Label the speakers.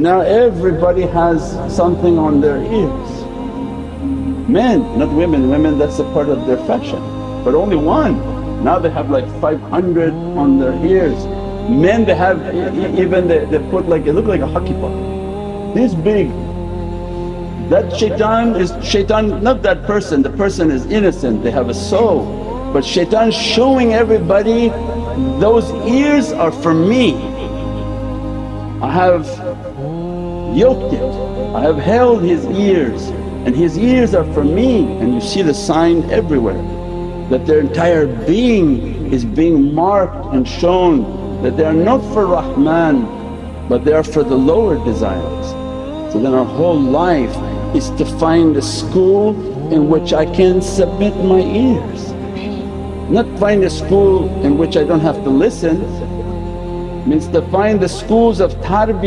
Speaker 1: Now everybody has something on their ears. Men, not women, women that's a part of their fashion but only one. Now they have like 500 on their ears. Men they have even they, they put like it look like a hockey puck, this big. That shaitan is shaitan not that person, the person is innocent, they have a soul. But shaitan showing everybody those ears are for me. I have yoked it, I have held his ears and his ears are for me and you see the sign everywhere that their entire being is being marked and shown that they are not for Rahman but they are for the lower desires. So then our whole life is to find a school in which I can submit my ears, not find a school in which I don't have to listen. Means to find the schools of tarbiyah